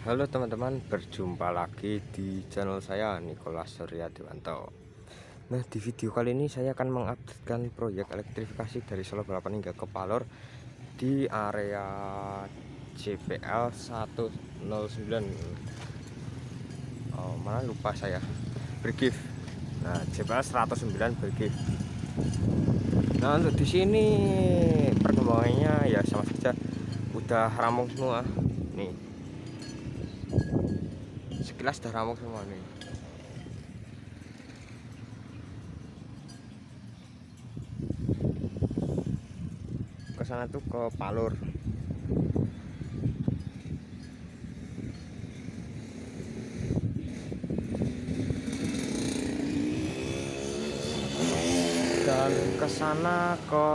Halo teman-teman, berjumpa lagi di channel saya Nicholas Surya Dewanto. Nah, di video kali ini saya akan mengupdatekan proyek elektrifikasi dari Solo Balapan hingga ke Palor di area JPL 109. Oh, mana lupa saya. Bergif. Nah, JPL 109 bergif. Nah, untuk di sini perkembangannya ya sama saja udah rampung semua. Nih, sekilas dah ramuk semua nih. Ke sana tuh ke Palur. Dan ke sana ke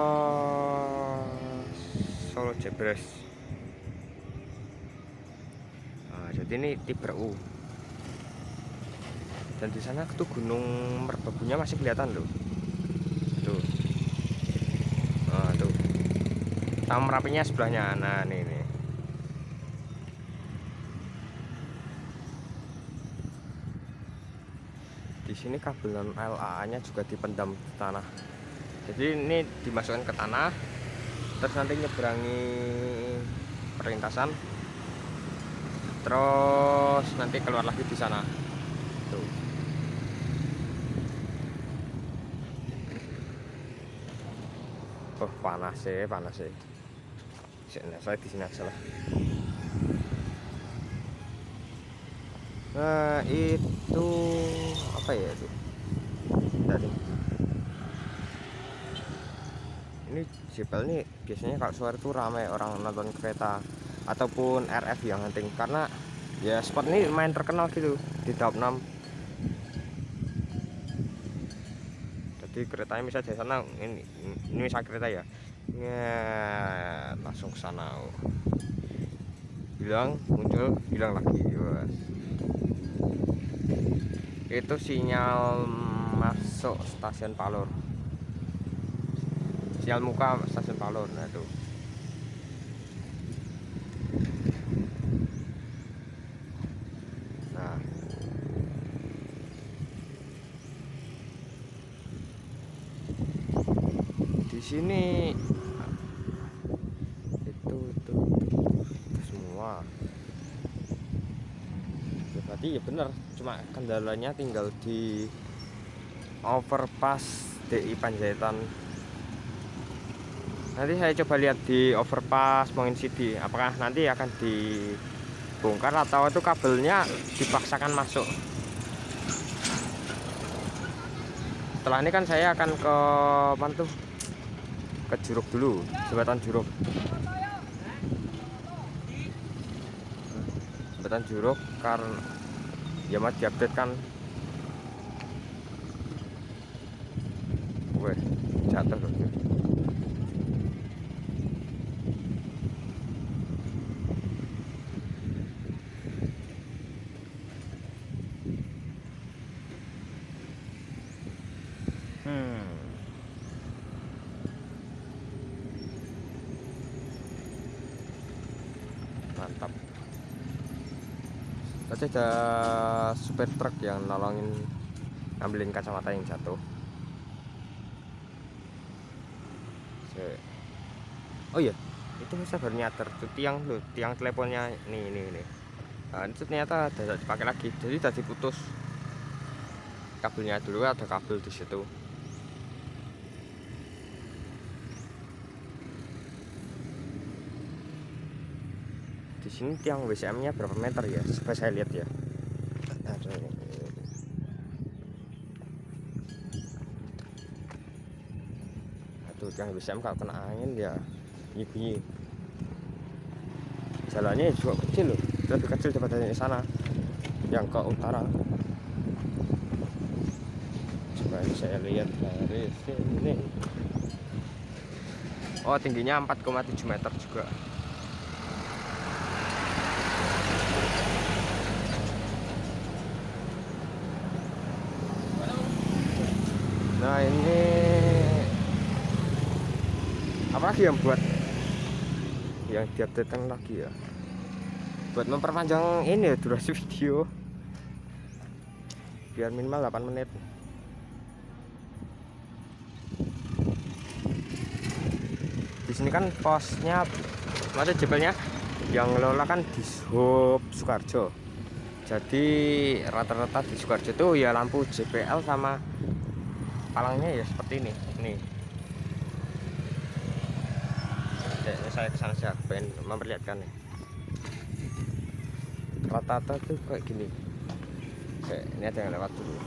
Solo Jebres. Nah, jadi ini tipe U dan di sana tuh gunung merbabunya masih kelihatan loh. Tuh nah, tuh sama merapinya sebelahnya. Nah ini nih di sini kabel LA nya juga dipendam di tanah. Jadi ini dimasukkan ke tanah terus nanti nyeberangi perlintasan. Terus nanti keluar lagi di sana. Tuh oh panas sih panas sih. Sini saya di sini aja lah. Nah itu apa ya itu? Tadi. Ini Jepel ini biasanya kalau sore itu ramai orang nonton kereta ataupun RF yang hunting. Karena ya spot ini main terkenal gitu di top 6 jadi keretanya bisa di sana ini ini misal kereta ya. Ya langsung ke sana. Hilang muncul hilang lagi was. itu sinyal masuk stasiun Palur. Sinyal muka stasiun Palur nah sini. Itu itu, itu, itu semua. Ya, berarti ya benar cuma kendalanya tinggal di overpass DI Panjaitan. Nanti saya coba lihat di overpass Mongin City apakah nanti akan dibongkar atau itu kabelnya dipaksakan masuk. Setelah ini kan saya akan ke mantu ke Juruk dulu jembatan Juruk jembatan Juruk karena ya mas diupdate kan. Weh, jatuh loh mantap. Tadi ada supir truk yang nolongin ngambilin kacamata yang jatuh. Oh iya itu nyater tuh tiang loh tiang teleponnya nih nih nih nah, itu ternyata tidak dipakai lagi jadi tadi putus kabelnya dulu ada kabel di situ di sini tiang WCM-nya berapa meter ya? Coba saya lihat ya. Aduh, tiang WCM kalau kena angin ya bunyi-bunyi. Jalannya juga kecil loh, lebih kecil daripada di sana yang ke utara. Coba saya lihat dari sini. Oh, tingginya 4,7 meter juga. nah ini apa lagi yang buat yang diupdatekan lagi ya. Buat memperpanjang ini ya durasi video. Biar minimal 8 menit. Di sini kan posnya maksudnya jebelnya yang ngelola kan di Hub Sukarjo. Jadi rata-rata di Sukarjo itu ya lampu JPL sama palangnya ya seperti ini. Nih ini saya ke sana saja pengen memperlihatkan nih. Rata-rata tuh kayak gini. Oke, ini ada yang lewat dulu.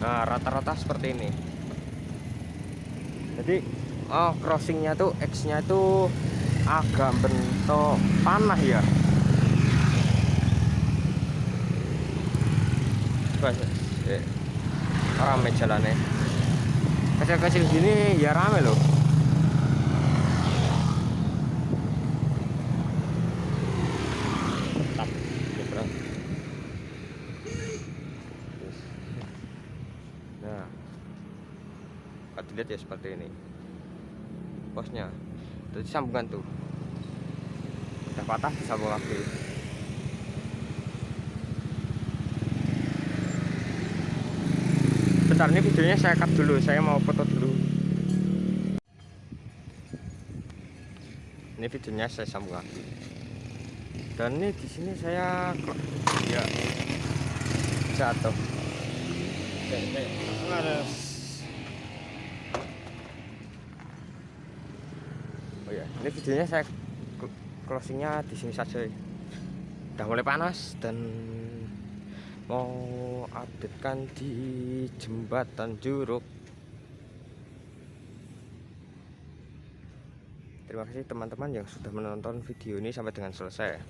Nah rata-rata seperti ini. Jadi oh crossingnya tuh X nya itu agak bentuk panah ya. Eh, rame jalannya kecil-kecil gini ya rame loh. Nah. Kalau dilihat ya seperti ini. Posnya. Jadi sambungan tuh. Udah patah disambung lagi bentar ini videonya saya cut dulu saya mau foto dulu. Ini videonya saya sambung lagi. Dan ini di sini saya ya. Jatuh. Oh ya ini videonya saya closingnya di sini saja. Udah mulai panas dan mau update kan di jembatan Juruk. Terima kasih teman-teman yang sudah menonton video ini sampai dengan selesai.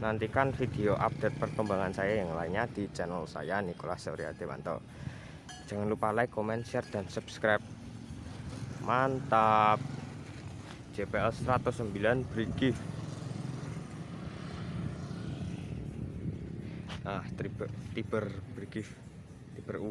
Nantikan video update perkembangan saya yang lainnya di channel saya Nicholas Surya Dewanto. Jangan lupa like, comment, share, dan subscribe. Mantap. JPL 109 Brigif ah tiber tiber Brigif tiber U